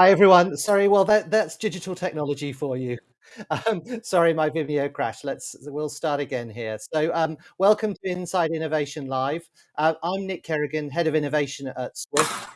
Hi everyone. Sorry, well that that's digital technology for you. Um, sorry, my Vimeo crashed. Let's we'll start again here. So, um, welcome to Inside Innovation Live. Uh, I'm Nick Kerrigan, head of innovation at Swift.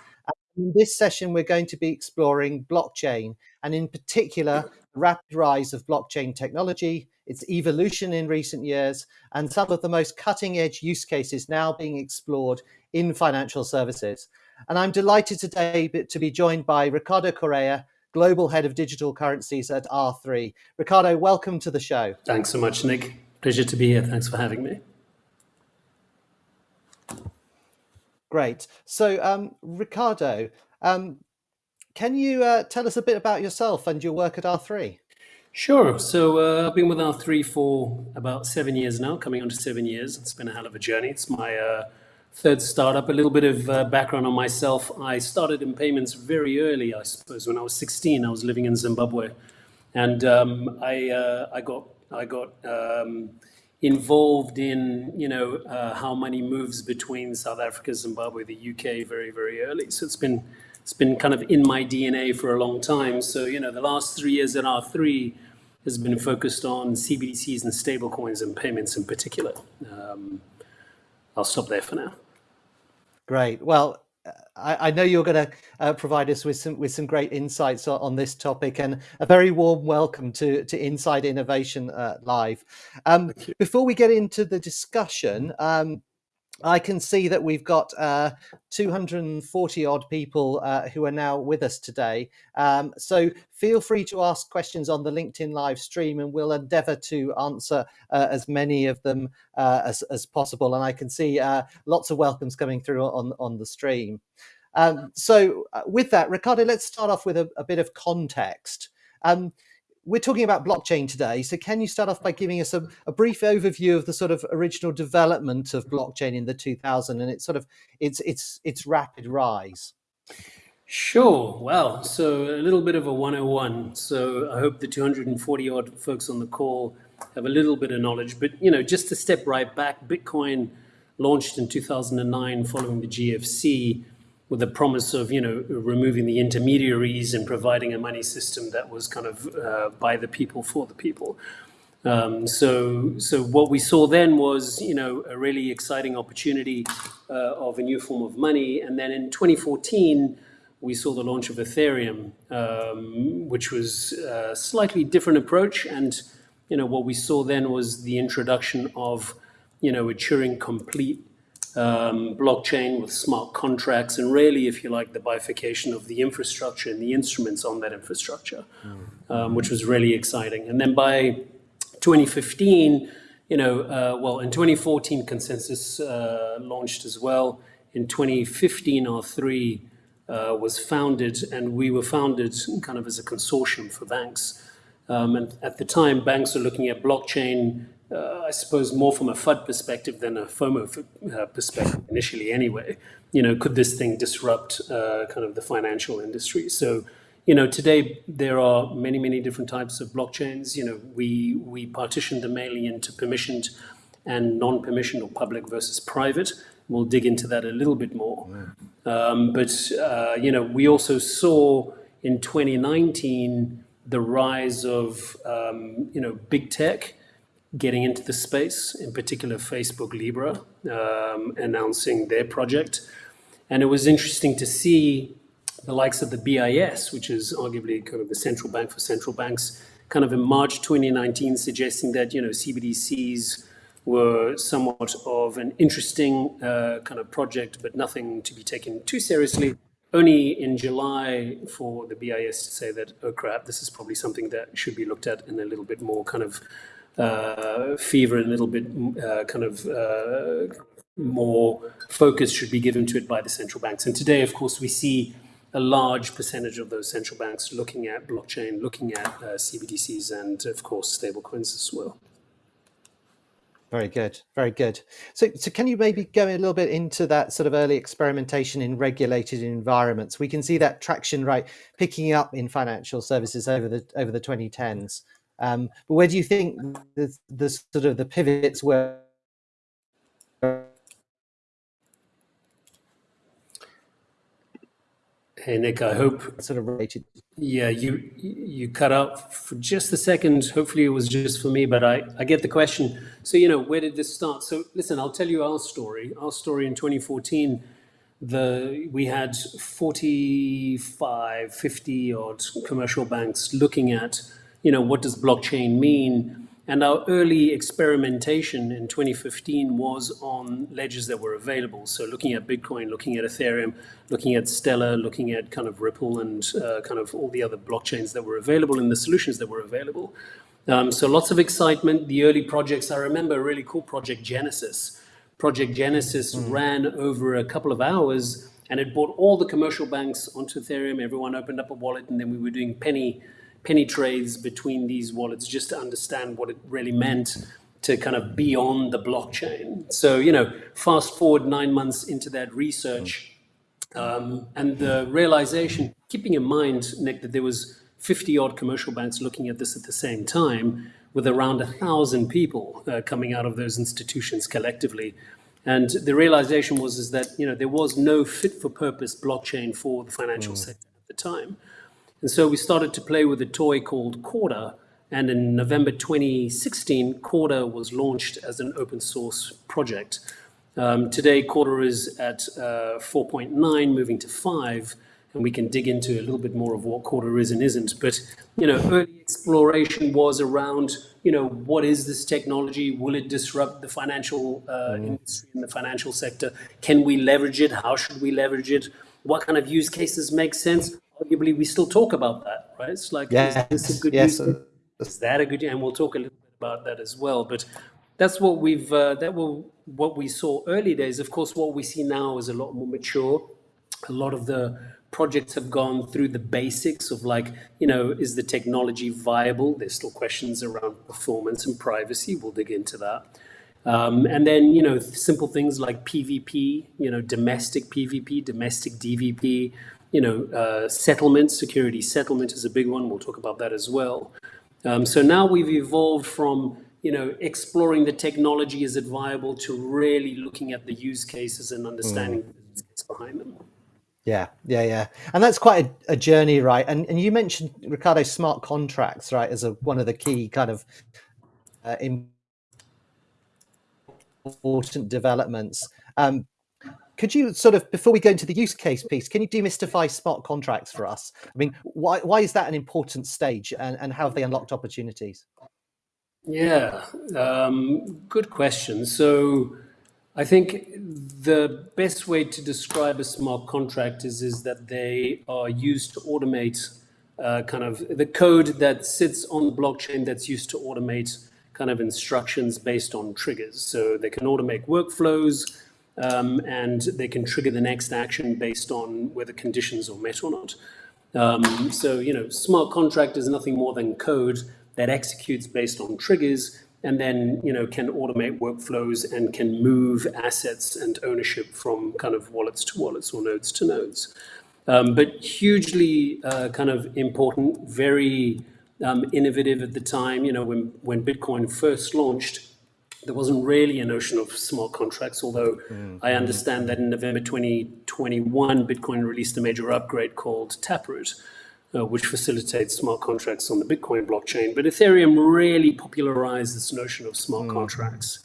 In this session, we're going to be exploring blockchain and, in particular, the rapid rise of blockchain technology, its evolution in recent years, and some of the most cutting edge use cases now being explored in financial services. And I'm delighted today to be joined by Ricardo Correa, Global Head of Digital Currencies at R3. Ricardo, welcome to the show. Thanks so much, Nick. Pleasure to be here. Thanks for having me. Great. So, um, Ricardo, um, can you uh, tell us a bit about yourself and your work at R3? Sure. So uh, I've been with R3 for about seven years now, coming on to seven years. It's been a hell of a journey. It's my uh, third startup. A little bit of uh, background on myself. I started in payments very early, I suppose. When I was 16, I was living in Zimbabwe, and um, I uh, I got I got um, involved in you know uh, how money moves between South Africa, Zimbabwe, the UK very very early. So it's been it's been kind of in my DNA for a long time. So you know the last three years at R3 has been focused on CBDCs and stablecoins and payments in particular. Um, I'll stop there for now. Great. Well, I, I know you're going to uh, provide us with some with some great insights on, on, this topic, and a very warm welcome to to Inside Innovation uh, Live. Um, before we get into the discussion, um, I can see that we've got uh, 240 odd people uh, who are now with us today. Um, so feel free to ask questions on the LinkedIn live stream and we'll endeavor to answer uh, as many of them uh, as, as, possible. And I can see uh, lots of welcomes coming through on, on the stream. Um, so uh, with that, Ricardo, let's start off with a, a bit of context. Um, we're talking about blockchain today. So can you start off by giving us a, a, brief overview of the sort of original development of blockchain in the 2000 and its sort of its its its rapid rise? Sure. Well, so a little bit of a 101. So I hope the 240 odd folks on the call have a little bit of knowledge. But you know, just to step right back, Bitcoin launched in 2009 following the GFC with the promise of you know removing the intermediaries and providing a money system that was kind of uh, by the people for the people. Um, so, so what we saw then was, you know, a really exciting opportunity uh, of a new form of money. And then in 2014, we saw the launch of Ethereum, um, which was a slightly different approach. And, you know, what we saw then was the introduction of, you know, a Turing complete um, blockchain with smart contracts, and really, if you like, the bifurcation of the infrastructure and the instruments on that infrastructure, mm. um, which was really exciting. And then by 2015, you know, uh, well, in 2014, ConsenSys uh, launched as well. In 2015, R3 uh, was founded, and we were founded kind of as a consortium for banks. Um, and at the time, banks were looking at blockchain uh, I suppose, more from a FUD perspective than a FOMO uh, perspective initially anyway. You know, could this thing disrupt uh, kind of the financial industry? So, you know, today there are many, many different types of blockchains. You know, we, we partition them mainly into permissioned and non-permissioned or public versus private. We'll dig into that a little bit more. Um, but, uh, you know, we also saw in 2019 the rise of, um, you know, big tech, getting into the space, in particular Facebook Libra, um, announcing their project. And it was interesting to see the likes of the BIS, which is arguably kind of the central bank for central banks, kind of in March 2019 suggesting that, you know, CBDCs were somewhat of an interesting uh, kind of project, but nothing to be taken too seriously. Only in July for the BIS to say that, oh crap, this is probably something that should be looked at in a little bit more kind of uh, fever and a little bit uh, kind of uh, more focus should be given to it by the central banks. And today, of course, we see a large percentage of those central banks looking at blockchain, looking at uh, CBDCs, and of course, stablecoins as well. Very good, very good. So, so can you maybe go a little bit into that sort of early experimentation in regulated environments? We can see that traction right picking up in financial services over the over the 2010s. Um, but where do you think the, the sort of the pivots were? Hey Nick, I hope sort of related. Yeah, you you cut out for just a second. Hopefully, it was just for me, but I I get the question. So you know, where did this start? So listen, I'll tell you our story. Our story in 2014. The we had 45, 50 odd commercial banks looking at, you know, what does blockchain mean? And our early experimentation in 2015 was on ledgers that were available. So looking at Bitcoin, looking at Ethereum, looking at Stellar, looking at kind of Ripple and uh, kind of all the other blockchains that were available and the solutions that were available. Um, so lots of excitement. The early projects, I remember a really cool project, Genesis. Project Genesis mm. ran over a couple of hours and it brought all the commercial banks onto Ethereum. Everyone opened up a wallet and then we were doing penny penny trades between these wallets just to understand what it really meant to kind of be on the blockchain. So, you know, fast forward nine months into that research um, and the realization, keeping in mind, Nick, that there was 50 odd commercial banks looking at this at the same time with around a thousand people uh, coming out of those institutions collectively. And the realization was is that, you know, there was no fit for purpose blockchain for the financial mm. sector at the time. And so we started to play with a toy called Corda. And in November 2016, Corda was launched as an open source project. Um, today, Corda is at uh, 4.9, moving to 5, and we can dig into a little bit more of what Corda is and isn't. But, you know, early exploration was around, you know, what is this technology? Will it disrupt the financial uh, mm. industry and the financial sector? Can we leverage it? How should we leverage it? What kind of use cases make sense? Arguably we still talk about that, right? It's like, yes. is this a good yes. use? Is that a good? And we'll talk a little bit about that as well. But that's what we've uh, that will what we saw early days. Of course, what we see now is a lot more mature. A lot of the projects have gone through the basics of like, you know, is the technology viable? There's still questions around performance and privacy. We'll dig into that. Um, and then, you know, simple things like PVP, you know, domestic PVP, domestic DVP, you know, uh, settlement, security settlement is a big one. We'll talk about that as well. Um, so now we've evolved from, you know, exploring the technology, is it viable, to really looking at the use cases and understanding mm. the business behind them. Yeah, yeah, yeah, and that's quite a, a, journey, right? And and you mentioned Ricardo smart contracts, right, as a one of the key kind of uh, important developments. Um, could you sort of before we go into the use case piece can you demystify smart contracts for us? I mean why why is that an important stage and, and how have they unlocked opportunities? Yeah um, good question. So i think the best way to describe a smart contract is is that they are used to automate uh, kind of the code that sits on the blockchain that's used to automate kind of instructions based on triggers. So they can automate workflows um, and they can trigger the next action based on whether conditions are met or not. Um, so, you know, smart contract is nothing more than code that executes based on triggers and then, you know, can automate workflows and can move assets and ownership from kind of wallets to wallets or nodes to nodes. Um, but hugely uh, kind of important, very um, innovative at the time. You know, when, when Bitcoin first launched, there wasn't really a notion of smart contracts, although mm. I understand that in November 2021, Bitcoin released a major upgrade called Taproot, uh, which facilitates smart contracts on the Bitcoin blockchain. But Ethereum really popularized this notion of smart mm. contracts.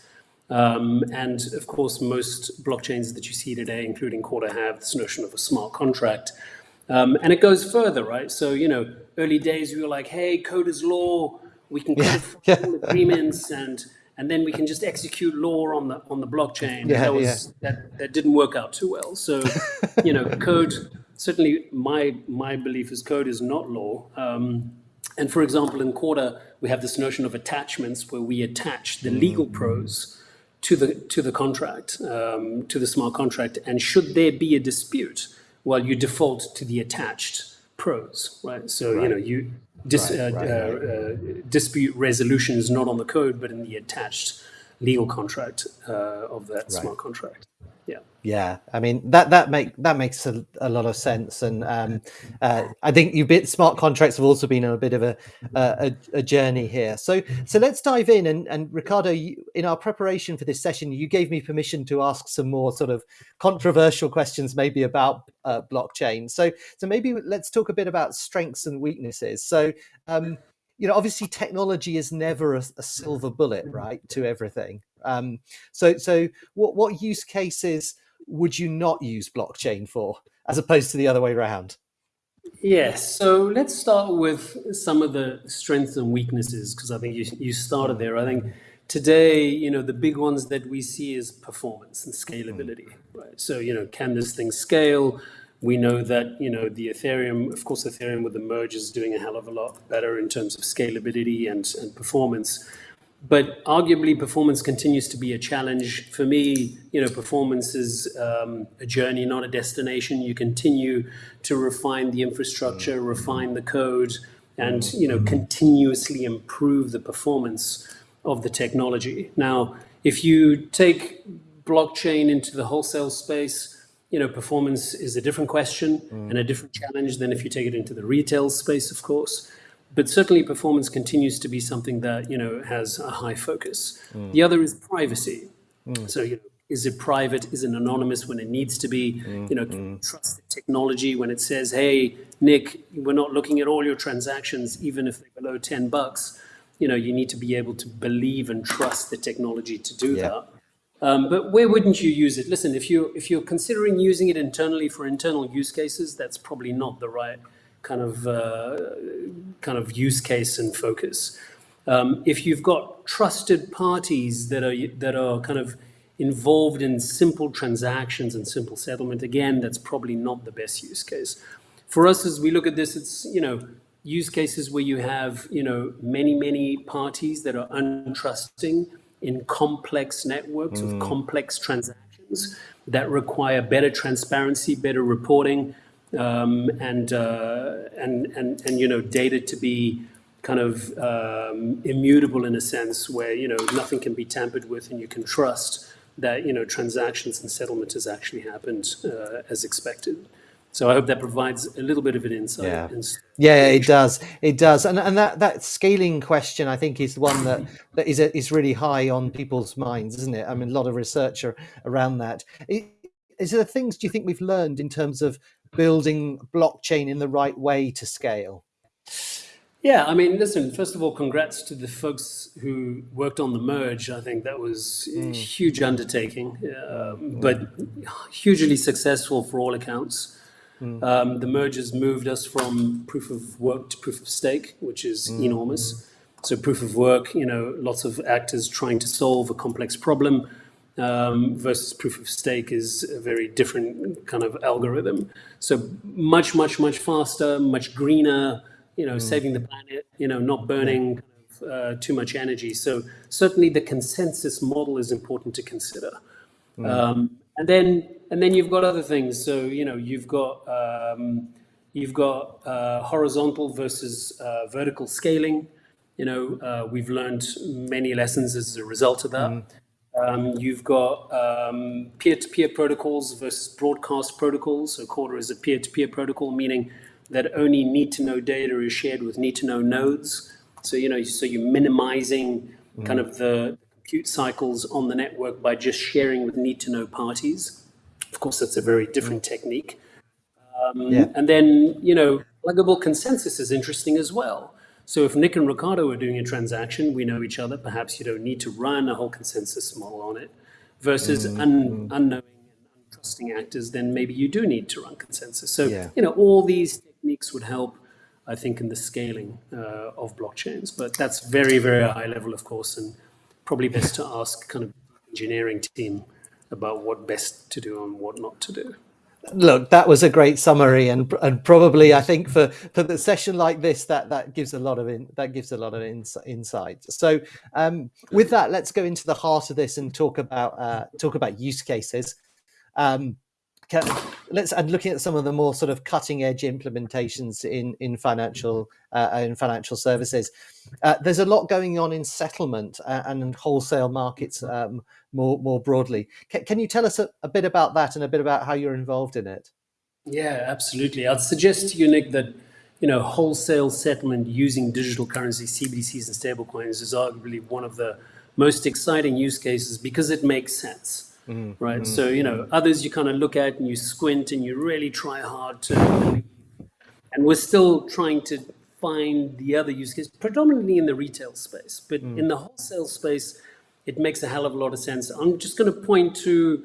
Um, and of course, most blockchains that you see today, including Corda, have this notion of a smart contract. Um, and it goes further, right? So, you know, early days, we were like, hey, code is law. We can code yeah. agreements and and then we can just execute law on the on the blockchain. Yeah, that was yeah. that that didn't work out too well. So, you know, code certainly my my belief is code is not law. Um, and for example, in Corda, we have this notion of attachments where we attach the legal mm. prose to the to the contract, um, to the smart contract. And should there be a dispute, well, you default to the attached prose, right? So right. you know you dis, right, uh, right, uh, dispute resolution is not on the code, but in the attached legal contract uh, of that smart contract. Yeah. I mean that that make that makes a, a lot of sense, and um, uh, I think you bit smart contracts have also been on a bit of a, a a journey here. So so let's dive in, and and Ricardo, you, in our preparation for this session, you gave me permission to ask some more sort of controversial questions, maybe about uh, blockchain. So so maybe let's talk a bit about strengths and weaknesses. So. Um, you know, obviously, technology is never a, a silver bullet, right, to everything. Um, so, so what what use cases would you not use blockchain for, as opposed to the other way around? Yes. So let's start with some of the strengths and weaknesses, because I think you, you started there. I think today, you know, the big ones that we see is performance and scalability, right? So, you know, can this thing scale? We know that, you know, the Ethereum, of course, Ethereum with the merge is doing a hell of a lot better in terms of scalability and, and performance but arguably performance continues to be a challenge. For me you know performance is um, a journey not a destination. You continue to refine the infrastructure refine the code and you know continuously improve the performance of the technology. Now if you take blockchain into the wholesale space you know performance is a different question mm. and a different challenge than if you take it into the retail space of course but certainly performance continues to be something that you know has a high focus. Mm. The other is privacy. Mm. So you know, is it private? Is it anonymous when it needs to be? Mm. You know, mm. trust the technology when it says, "Hey, Nick, we're not looking at all your transactions, even if they're below ten bucks." You know, you need to be able to believe and trust the technology to do yeah. that. Um, but where wouldn't you use it? Listen, if you if you're considering using it internally for internal use cases, that's probably not the right kind of uh, kind of use case and focus. Um, if you've got trusted parties that are that are kind of involved in simple transactions and simple settlement, again, that's probably not the best use case. For us, as we look at this, it's you know use cases where you have you know many many parties that are untrusting in complex networks mm. of complex transactions that require better transparency, better reporting, um, and, uh, and, and, and, you know, data to be kind of um, immutable in a sense where, you know, nothing can be tampered with and you can trust that, you know, transactions and settlement has actually happened uh, as expected. So I hope that provides a little bit of an insight. Yeah, yeah, it does. It does, and and that that scaling question I think is one that that is a, is really high on people's minds, isn't it? I mean, a lot of research around that. Is there things do you think we've learned in terms of building blockchain in the right way to scale? Yeah, I mean, listen, first of all, congrats to the folks who worked on the merge. I think that was mm. a huge undertaking, uh, mm. but hugely successful for all accounts. Mm. Um, the merge has moved us from proof of work to proof of stake, which is mm. enormous. So proof of work, you know, lots of actors trying to solve a complex problem um, versus proof of stake is a very different kind of algorithm. So much, much, much faster, much greener, you know, mm. saving the planet, you know, not burning kind of, uh, too much energy. So certainly the consensus model is important to consider. Mm. Um, and then, and then you've got other things. So, you know, you've got, um, you've got uh, horizontal versus uh, vertical scaling. You know, uh, we've learned many lessons as a result of that. Mm. Um, you've got um, peer-to-peer protocols versus broadcast protocols. So Corda is a peer-to-peer protocol, meaning that only need-to-know data is shared with need-to-know nodes. So you know, so you're minimizing mm. kind of the compute cycles on the network by just sharing with need-to-know parties. Of course, that's a very different mm. technique. Um, yeah. And then you know, pluggable consensus is interesting as well. So if Nick and Ricardo are doing a transaction, we know each other. Perhaps you don't need to run a whole consensus model on it. Versus mm, un, unknowing and untrusting actors, then maybe you do need to run consensus. So yeah. you know all these techniques would help, I think, in the scaling uh, of blockchains. But that's very very high level, of course, and probably best to ask kind of engineering team about what best to do and what not to do look that was a great summary and and probably i think for for the session like this that that gives a lot of in, that gives a lot of ins, insight. So um, with that let's go into the heart of this and talk about uh, talk about use cases. Um, can, let's and looking at some of the more sort of cutting edge implementations in in financial uh, in financial services. Uh, there's a lot going on in settlement uh, and wholesale markets um, more more broadly. Can, can you tell us a, a, bit about that and a bit about how you're involved in it? Yeah, absolutely. I'd suggest to you, Nick, that you know wholesale settlement using digital currency, CBDCs, and stablecoins is arguably one of the most exciting use cases because it makes sense mm, right? Mm, so, you know, others you kind of look at and you squint and you really try hard to, and we're still trying to find the other use case, predominantly in the retail space, but mm. in the wholesale space, it makes a hell of a lot of sense. I'm just going to point to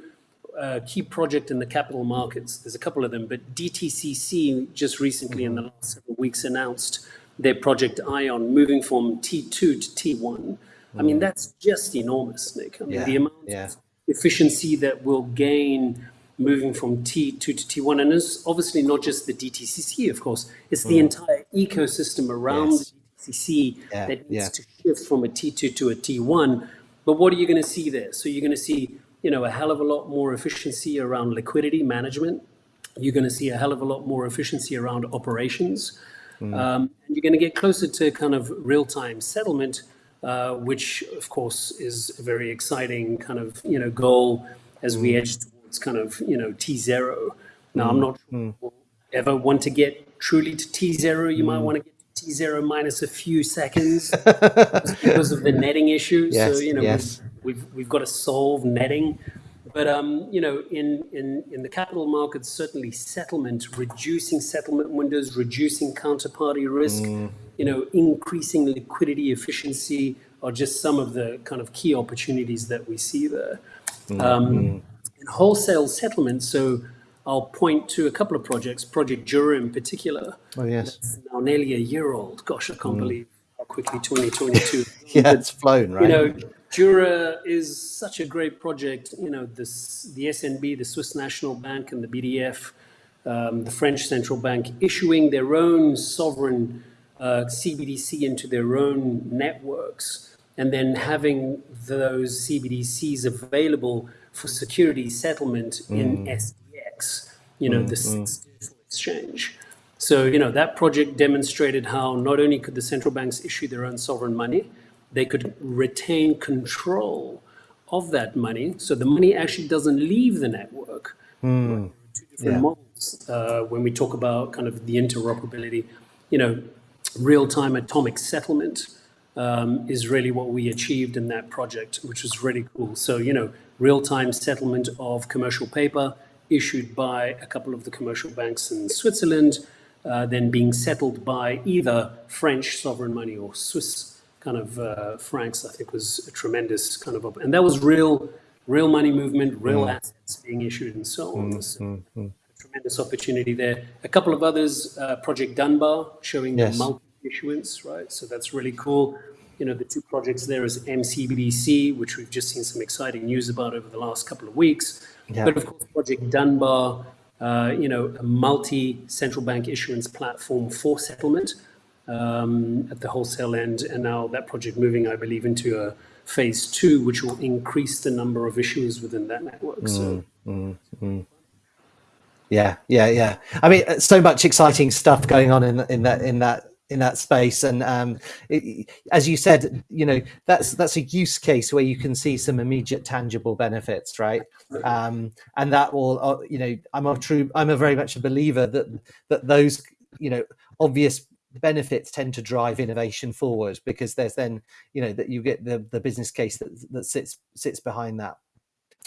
a key project in the capital markets. There's a couple of them, but DTCC just recently in the last several weeks announced their project Ion moving from T2 to T1. I mean, that's just enormous, Nick. I mean, yeah, the amount yeah efficiency that we'll gain moving from T2 to T1. And it's obviously not just the DTCC, of course, it's the mm. entire ecosystem around yes. the DTCC yeah, that needs yeah. to shift from a T2 to a T1. But what are you going to see there? So you're going to see, you know, a hell of a lot more efficiency around liquidity management. You're going to see a hell of a lot more efficiency around operations. Mm. Um, and you're going to get closer to kind of real-time settlement uh, which of course is a very exciting kind of you know goal as we mm. edge towards kind of you know T zero. Now I'm mm. not sure mm. we'll ever want to get truly to T zero. You might want to get to T zero minus a few seconds because of the netting issue. Yes, so you know yes. we've, we've we've got to solve netting. But um, you know, in, in in the capital markets, certainly settlement, reducing settlement windows, reducing counterparty risk, mm you know, increasing liquidity efficiency are just some of the kind of key opportunities that we see there. Mm um, in wholesale settlement, so I'll point to a couple of projects, Project Jura in particular. Oh, yes. now nearly a year old. Gosh, I can't mm. believe how quickly 2022. yeah, but, it's flown, right? You know, Jura is such a great project. You know, this, the SNB, the Swiss National Bank, and the BDF, um, the French Central Bank, issuing their own sovereign uh, CBDC into their own networks and then having those CBDCs available for security settlement mm. in SDX, you know, mm, the mm. digital exchange. So, you know, that project demonstrated how not only could the central banks issue their own sovereign money, they could retain control of that money. So the money actually doesn't leave the network. Mm. Two different yeah. models uh, when we talk about kind of the interoperability. You know, real-time atomic settlement um, is really what we achieved in that project, which was really cool. So, you know, real-time settlement of commercial paper issued by a couple of the commercial banks in Switzerland, uh, then being settled by either French sovereign money or Swiss kind of uh, francs, I think was a tremendous kind of, and that was real, real money movement, real mm. assets being issued and so on. Mm, so, mm, mm tremendous opportunity there. A couple of others, uh, Project Dunbar, showing yes. multi-issuance, right? So that's really cool. You know, the two projects there is MCBDC, which we've just seen some exciting news about over the last couple of weeks. Yeah. But of course, Project Dunbar, uh, you know, a multi-central bank issuance platform for settlement um, at the wholesale end. And now that project moving, I believe, into a phase two, which will increase the number of issuers within that network. Mm, so mm, mm. Yeah, yeah, yeah. I mean, uh, so much exciting stuff going on in in that in that in that space and um, it, as you said you know that's that's a use case where you can see some immediate tangible benefits right um, and that will uh, you know i'm a true i'm a very much a believer that that those you know obvious benefits tend to drive innovation forward because there's then you know that you get the the business case that that sits sits behind that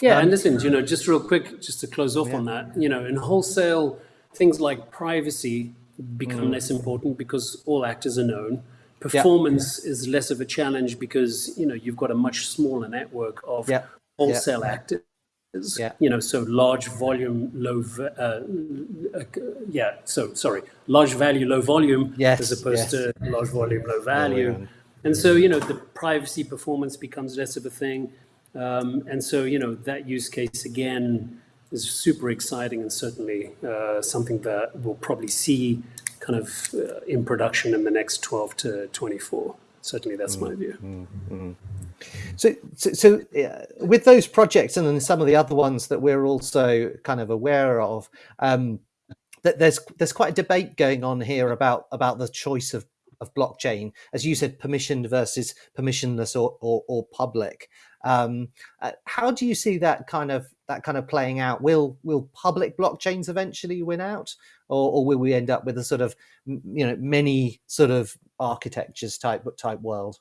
yeah, um, and listen, you know, just real quick, just to close off yeah. on that, you know, in wholesale, things like privacy become mm. less important because all actors are known. Performance yeah. is less of a challenge because you know you've got a much smaller network of yeah. wholesale actors. Yeah. You know, so large volume, low, uh, uh, yeah. So sorry, large value, low volume, yes. as opposed yes. to large volume, low value. And so you know the privacy performance becomes less of a thing. Um, and so, you know, that use case again is super exciting and certainly uh, something that we'll probably see kind of uh, in production in the next 12 to 24. Certainly, that's mm, my view. Mm, mm. So, so, so uh, with those projects and then some of the other ones that we're also kind of aware of, um, that there's there's quite a debate going on here about about the choice of of blockchain, as you said, permissioned versus permissionless or or, or public. Um, uh, how do you see that kind of that kind of playing out? Will will public blockchains eventually win out, or, or will we end up with a sort of you know many sort of architectures type type world?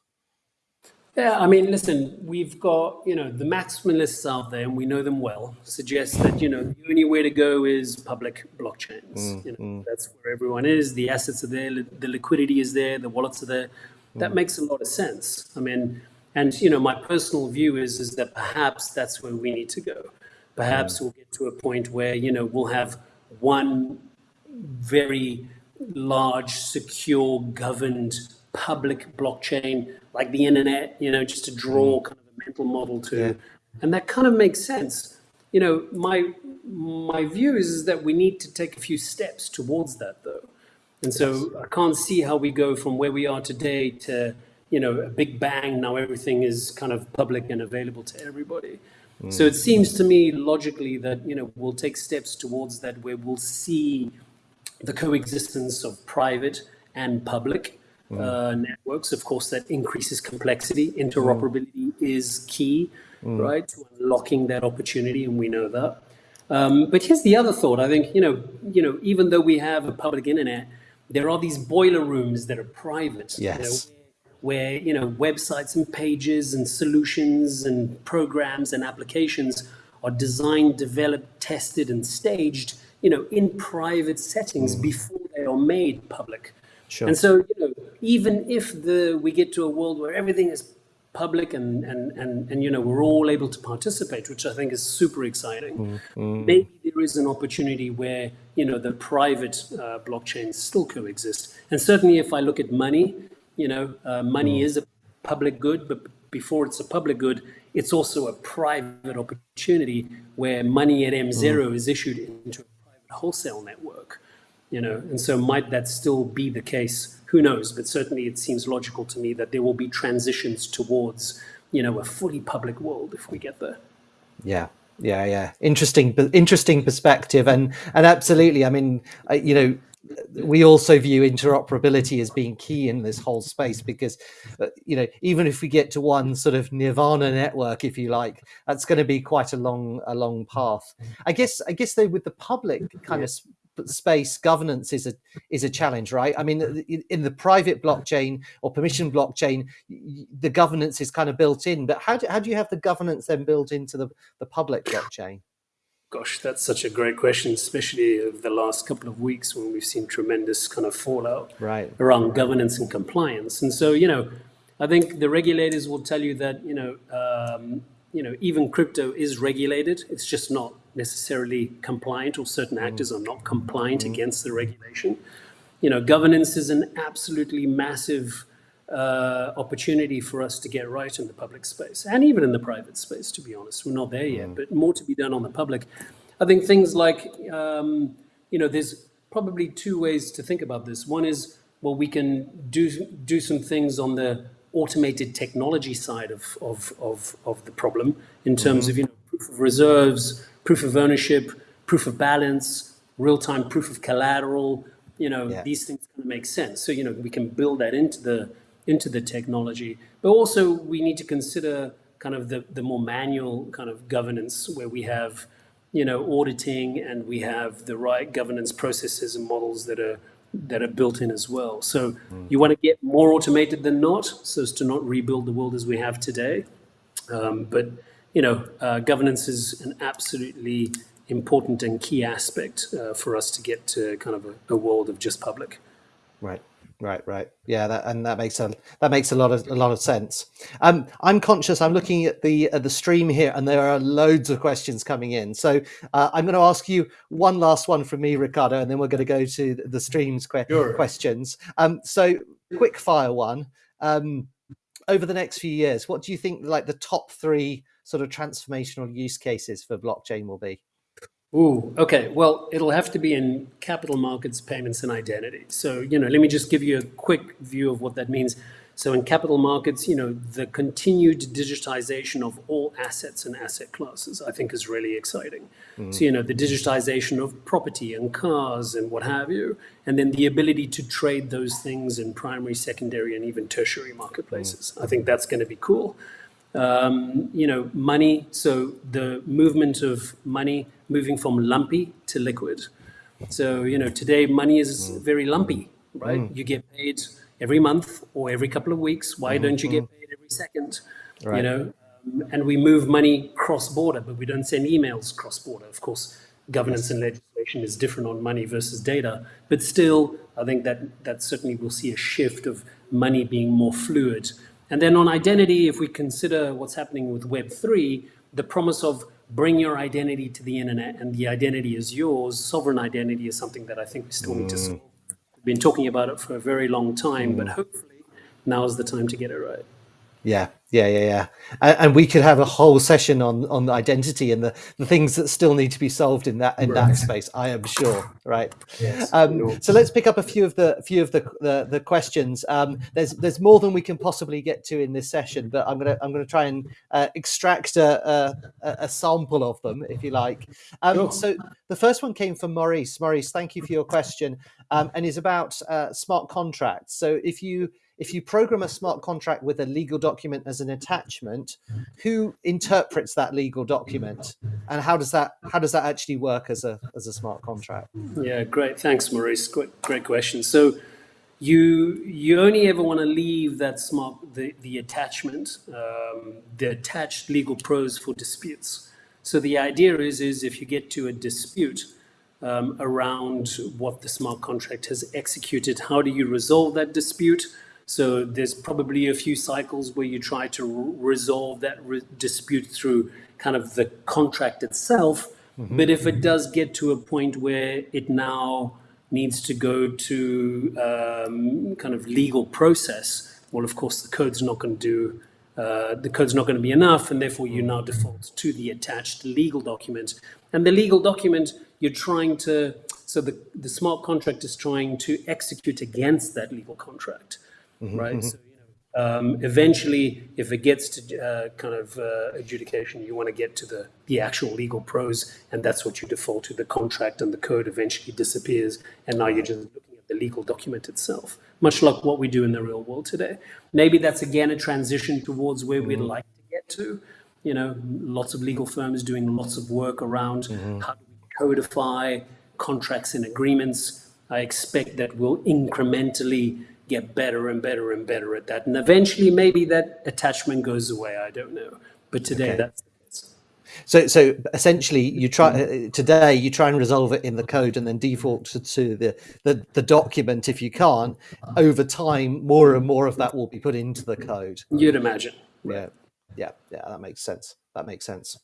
Yeah, I mean, listen, we've got, you know, the maximalists out there, and we know them well, suggest that, you know, the only way to go is public blockchains. Mm, you know, mm. That's where everyone is. The assets are there, the liquidity is there, the wallets are there. That mm. makes a lot of sense. I mean, and, you know, my personal view is, is that perhaps that's where we need to go. Perhaps mm. we'll get to a point where, you know, we'll have one very large, secure, governed public blockchain like the internet, you know, just to draw mm. kind of a mental model to. Yeah. And that kind of makes sense. You know, my my view is, is that we need to take a few steps towards that though. And so. I can't see how we go from where we are today to, you know, a big bang. Now everything is kind of public and available to everybody. Mm. So it seems to me logically that, you know, we'll take steps towards that where we'll see the coexistence of private and public mm. uh, networks. Of course, that increases complexity. Interoperability mm. is key, mm. right, to unlocking that opportunity, and we know that. Um, but here's the other thought. I think you know, you know, even though we have a public internet, there are these boiler rooms that are private. Yes. You know, where you know websites and pages and solutions and programs and applications are designed, developed, tested, and staged, you know, in private settings mm. before they are made public. Sure. And so, you know, even if the we get to a world where everything is public and and and and you know we're all able to participate, which I think is super exciting. Mm, mm. Maybe there is an opportunity where you know the private uh, blockchains still coexist. And certainly, if I look at money, you know, uh, money mm. is a public good, but before it's a public good, it's also a private opportunity where money at M zero mm. is issued into a private wholesale network you know, and so might that still be the case? Who knows? But certainly it seems logical to me that there will be transitions towards, you know, a fully public world if we get there. Yeah, yeah, yeah. Interesting, interesting perspective, and and absolutely. I mean, you know, we also view interoperability as being key in this whole space because uh, you know even if we get to one sort of nirvana network if you like that's going to be quite a long a long path i guess i guess though with the public kind yeah. of space governance is a is a challenge right? I mean in, the private blockchain or permission blockchain the governance is kind of built in but how do, how do you have the governance then built into the, the public blockchain? Gosh that's such a great question especially over the last couple of weeks when we've seen tremendous kind of fallout right. around governance and compliance. And so you know i think the regulators will tell you that you know um, you know even crypto is regulated. It's just not necessarily compliant or certain mm. actors are not compliant mm. against the regulation. You know, governance is an absolutely massive uh, opportunity for us to get right in the public space and even in the private space, to be honest. We're not there yet, mm. but more to be done on the public. I think things like, um, you know, there's probably two ways to think about this. One is, well, we can do, do some things on the automated technology side of, of, of, of the problem in terms mm -hmm. of, you know, proof of reserves, proof of ownership, proof of balance, real-time proof of collateral, you know, yeah. these things kind of make sense. So, you know, we can build that into the into the technology. But also we need to consider kind of the, the more manual kind of governance where we have, you know, auditing and we have the right governance processes and models that are that are built in as well. So mm. you want to get more automated than not, so as to not rebuild the world as we have today. Um, but you know, uh, governance is an absolutely important and key aspect uh, for us to get to kind of a, a, world of just public. Right, right, right. Yeah, that, and that makes a that makes a lot of a lot of sense. Um, I'm conscious. I'm looking at the at the stream here, and there are loads of questions coming in. So uh, I'm going to ask you one last one from me, Ricardo, and then we're going to go to the stream's que sure. questions. Um, so quick fire one. Um, over the next few years, what do you think like the top three sort of transformational use cases for blockchain will be? Ooh, okay. Well, it'll have to be in capital markets, payments, and identity. So, you know, let me just give you a quick view of what that means. So in capital markets, you know, the continued digitization of all assets and asset classes, I think is really exciting. Mm. So, you know, the digitization of property and cars and what have you, and then the ability to trade those things in primary, secondary, and even tertiary marketplaces. Mm. I think that's going to be cool. Um, you know, money, so the movement of money moving from lumpy to liquid. So, you know, today money is mm. very lumpy, right? Mm. You get paid every month or every couple of weeks. Why mm-hmm. don't you get mm-hmm. paid every second? Right. You know, um, and we move money cross border, but we don't send emails cross border. Of course, governance yes. and legislation is different on money versus data, but still, I think that that certainly will see a shift of money being more fluid. And then on identity, if we consider what's happening with Web three, the promise of bring your identity to the internet and the identity is yours, sovereign identity is something that I think we still mm. need to mm. solve been talking about it for a very long time, mm. but hopefully now is the time to get it right. Yeah, yeah, yeah, yeah. And, and, we could have a whole session on on identity and the, the things that still need to be solved in that in right. that space. I am sure. Right. Yes, um, so let's pick up a few of the few of the the, the questions. Um, there's there's more than we can possibly get to in this session, but I'm gonna I'm gonna try and uh, extract a, a, a sample of them, if you like. Um, sure. So the first one came from Maurice. Maurice, thank you for your question, um, and is about uh, smart contracts. So if you if you program a smart contract with a legal document as an attachment, who interprets that legal document, and how does that how does that actually work as a as a smart contract? Yeah, great. Thanks, Maurice. Great, great question. So you you only ever want to leave that smart the the attachment um, the attached legal prose for disputes. So the idea is is if you get to a dispute. Um, around what the smart contract has executed. How do you resolve that dispute? So there's probably a few cycles where you try to resolve that re dispute through kind of the contract itself. Mm -hmm. But if it does get to a point where it now needs to go to um, kind of legal process, well, of course, the code's not going to do uh, the code's not going to be enough, and therefore you now default to the attached legal document. And the legal document, you're trying to, so the, the smart contract is trying to execute against that legal contract mm-hmm, right? Mm-hmm. So, you know, um, eventually, if it gets to uh, kind of uh, adjudication, you want to get to the, the actual legal prose, and that's what you default to. The contract and the code eventually disappears, and now you're just looking at the legal document itself, much like what we do in the real world today. Maybe that's again a transition towards where mm-hmm. we'd like to get to. You know, lots of legal firms doing lots of work around mm-hmm. how do we codify contracts and agreements. I expect that we'll incrementally get better and better and better at that. And eventually, maybe that attachment goes away. I don't know. But today, okay. that's so, so essentially, you try today. You try and resolve it in the code, and then default to, to the, the the document. If you can't, over time, more and more of that will be put into the code. You'd imagine. Yeah, yeah, yeah. That makes sense. That makes sense.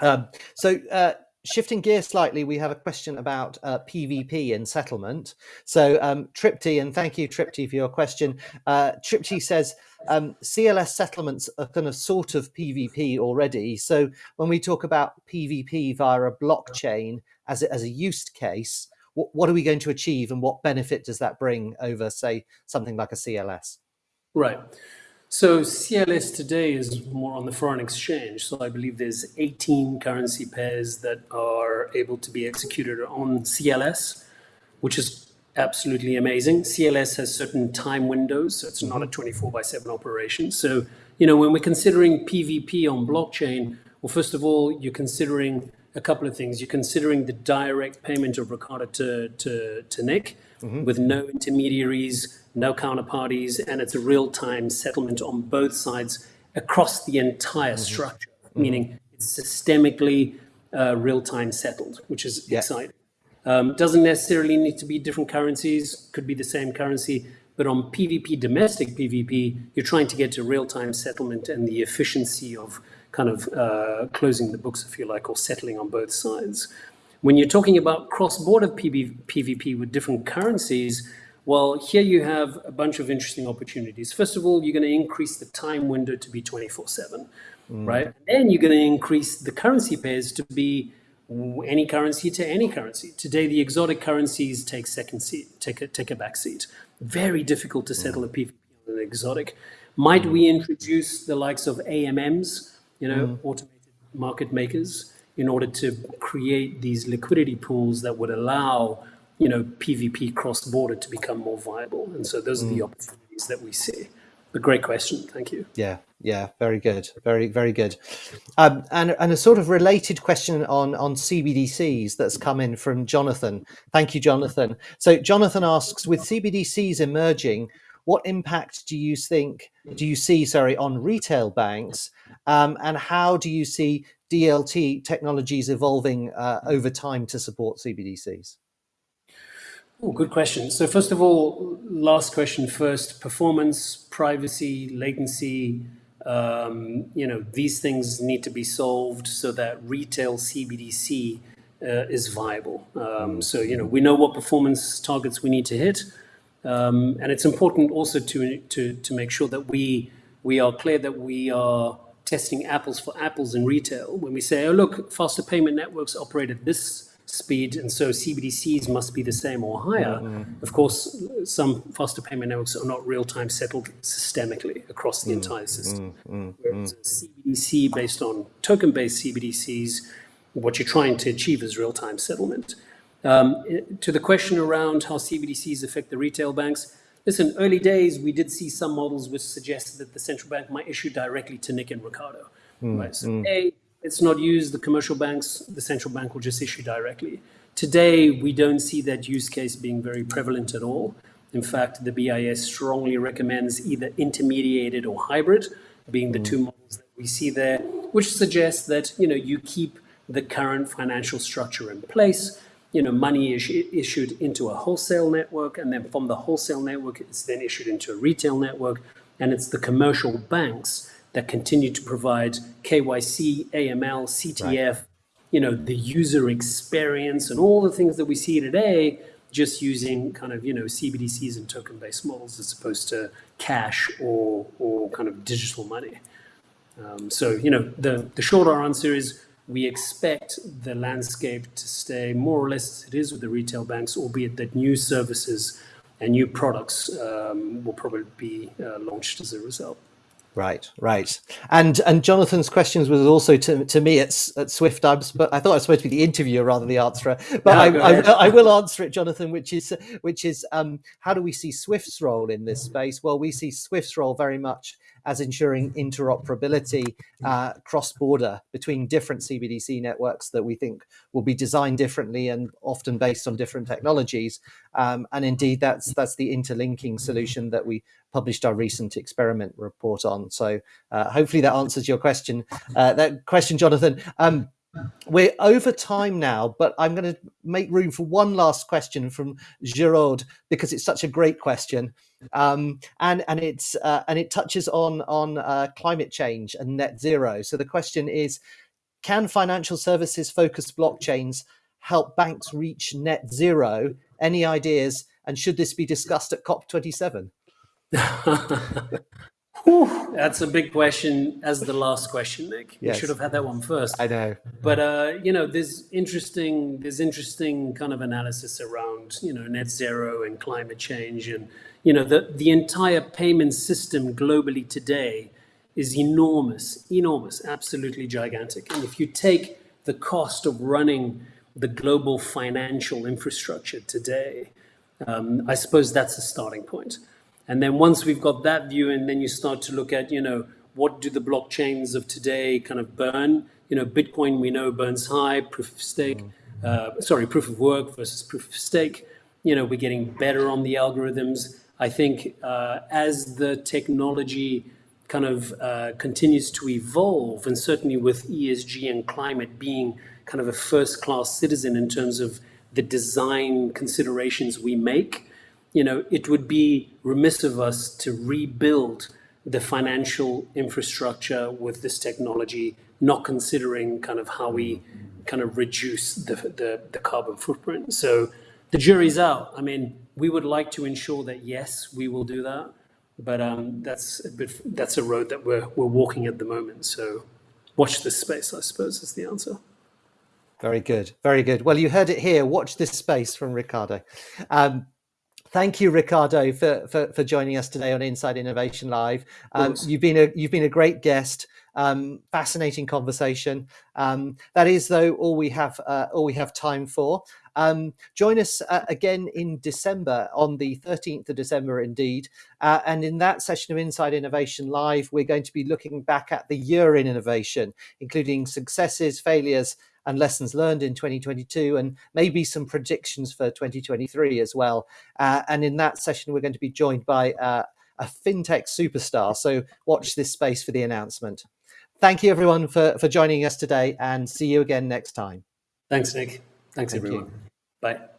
Um, so, uh, shifting gear slightly, we have a question about uh, PvP and settlement. So um, Tripti, and thank you Tripti for your question. Uh, Tripti says um, CLS settlements are kind of sort of PvP already. So when we talk about PvP via a blockchain as a, as a use case, what, what are we going to achieve and what benefit does that bring over, say, something like a CLS? Right. So CLS today is more on the foreign exchange. So I believe there's 18 currency pairs that are able to be executed on CLS, which is absolutely amazing. CLS has certain time windows, so it's not a mm-hmm. 24 by 7 operation. So, you know, when we're considering PvP on blockchain, well, first of all, you're considering a couple of things. You're considering the direct payment of Ricardo to, to, to Nick mm -hmm. with no intermediaries, no counterparties, and it's a real-time settlement on both sides across the entire mm-hmm. structure, mm-hmm. meaning it's systemically uh, real-time settled, which is yeah. exciting. Um, doesn't necessarily need to be different currencies, could be the same currency, but on PvP, domestic PvP, you're trying to get to real-time settlement and the efficiency of kind of uh, closing the books, if you like, or settling on both sides. When you're talking about cross-border PvP with different currencies, well, here you have a bunch of interesting opportunities. First of all, you're going to increase the time window to be 24 7, mm. right? And then you're going to increase the currency pairs to be any currency to any currency. Today, the exotic currencies take second seat, take a, take a back seat. Very difficult to settle mm. a PvP on an exotic. Might we introduce the likes of AMMs, you know, mm. automated market makers, in order to create these liquidity pools that would allow, you know, PVP cross border to become more viable? And so those mm. are the mm. opportunities that we see. A great question. Thank you. Yeah, yeah, very good, very very good. Um, and and a sort of related question on on CBDCs that's come in from Jonathan. Thank you, Jonathan. So Jonathan asks, with CBDCs emerging, what impact do you think do you see sorry on retail banks, um, and how do you see DLT technologies evolving uh, over time to support CBDCs? Oh, good question. So first of all, last question first, performance, privacy, latency, um, you know, these things need to be solved so that retail CBDC uh, is viable. Um, so, you know, we know what performance targets we need to hit. Um, and it's important also to, to, to make sure that we, we are clear that we are testing apples for apples in retail. When we say, oh, look, faster payment networks operate at this speed, and so CBDCs must be the same or higher. Mm-hmm. Of course, some faster payment networks are not real-time settled systemically across the mm-hmm. entire system. Mm-hmm. Whereas CBDC based on token-based CBDCs, what you're trying to achieve is real-time settlement. Um, to the question around how CBDCs affect the retail banks, listen, early days we did see some models which suggested that the central bank might issue directly to Nick and Ricardo. Mm, right? So mm. A, it's not used, the commercial banks, the central bank will just issue directly. Today, we don't see that use case being very prevalent at all. In fact, the BIS strongly recommends either intermediated or hybrid, being the two mm. models that we see there, which suggests that you know you keep the current financial structure in place. You know, money is issued into a wholesale network, and then from the wholesale network, it's then issued into a retail network, and it's the commercial banks that continue to provide KYC, AML, CTF, right. you know, the user experience and all the things that we see today, just using kind of, you know, CBDCs and token-based models as opposed to cash or, or kind of digital money. Um, so, you know, the, the shorter answer is we expect the landscape to stay more or less as it is with the retail banks, albeit that new services and new products um, will probably be uh, launched as a result. Right, right. And and Jonathan's questions was also to, to me at, at Swift Dubs, but I thought I was supposed to be the interviewer rather than the answerer. But no, I, I, I, will answer it, Jonathan, which is which is um, how do we see Swift's role in this space? Well, we see Swift's role very much as ensuring interoperability uh, cross border between different CBDC networks that we think will be designed differently and often based on different technologies. Um, and indeed, that's that's the interlinking solution that we published our recent experiment report on. So uh, hopefully that answers your question. Uh, that question, Jonathan. Um, we're over time now, but I'm going to make room for one last question from Giraud because it's such a great question, um, and and it's uh, and it touches on on uh, climate change and net zero. So the question is, can financial services focused blockchains help banks reach net zero? Any ideas? And should this be discussed at COP27? Whew, that's a big question as the last question, Nick. Yes. You should have had that one first. I know. But uh, you know, there's interesting there's interesting kind of analysis around, you know, net zero and climate change and you know, the the entire payment system globally today is enormous, enormous, absolutely gigantic. And if you take the cost of running the global financial infrastructure today, um, I suppose that's a starting point. And then once we've got that view, and then you start to look at, you know, what do the blockchains of today kind of burn? You know, Bitcoin we know burns high, proof of stake, mm-hmm. uh, sorry, proof of work versus proof of stake. You know, we're getting better on the algorithms. I think uh, as the technology kind of uh, continues to evolve, and certainly with ESG and climate being kind of a first class citizen in terms of the design considerations we make, you know, it would be remiss of us to rebuild the financial infrastructure with this technology, not considering kind of how we kind of reduce the, the, the carbon footprint. So the jury's out. I mean, we would like to ensure that yes, we will do that, but um, that's a bit that's a road that we're we're walking at the moment. So watch this space, I suppose, is the answer. Very good, very good. Well, you heard it here. Watch this space from Ricardo. Um, Thank you, Ricardo, for, for, for joining us today on Inside Innovation Live. Um, you've been a you've been a great guest. Um, fascinating conversation. Um, that is, though, all we have uh, all we have time for. Um, join us uh, again in December, on the 13th of December, indeed. Uh, and in that session of Inside Innovation Live, we're going to be looking back at the year in innovation, including successes, failures, and lessons learned in 2022, and maybe some predictions for 2023 as well. Uh, and in that session, we're going to be joined by uh, a fintech superstar. So watch this space for the announcement. Thank you, everyone, for, for joining us today, and see you again next time. Thanks, Nick. Thanks, Thank everyone. You. Bye.